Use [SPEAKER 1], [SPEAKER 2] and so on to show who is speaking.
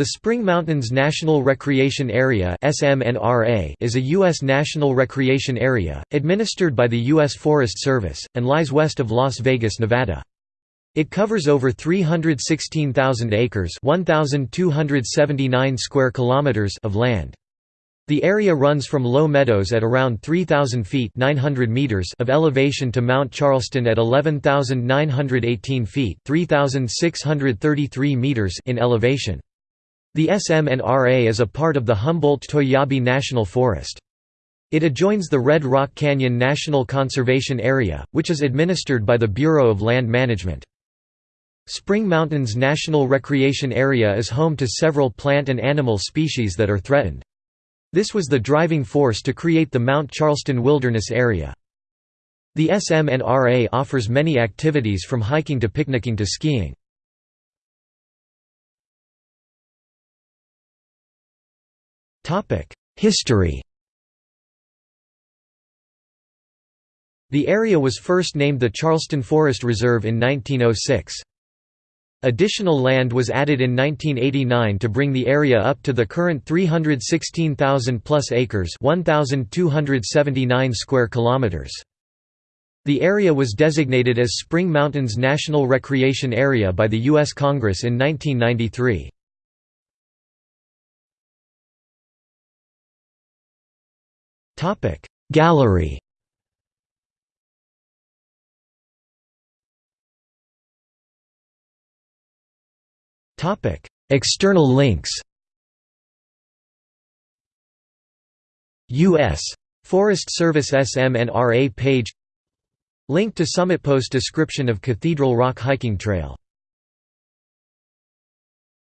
[SPEAKER 1] The Spring Mountains National Recreation Area is a U.S. national recreation area, administered by the U.S. Forest Service, and lies west of Las Vegas, Nevada. It covers over 316,000 acres 1,279 square kilometers of land. The area runs from low meadows at around 3,000 feet 900 meters of elevation to Mount Charleston at 11,918 feet 3,633 meters in elevation. The SMNRA is a part of the Humboldt-Toiyabe National Forest. It adjoins the Red Rock Canyon National Conservation Area, which is administered by the Bureau of Land Management. Spring Mountains National Recreation Area is home to several plant and animal species that are threatened. This was the driving force to create the Mount Charleston Wilderness Area. The SMNRA offers many activities from hiking to picnicking to skiing. History The area was first named the Charleston Forest Reserve in 1906. Additional land was added in 1989 to bring the area up to the current 316,000 plus acres, 1279 square kilometers. The area was designated as Spring Mountains National Recreation Area by the US Congress in 1993. Gallery. Topic. External links. U.S. Forest Service SMNRA page. Link to Summit Post description of Cathedral Rock Hiking Trail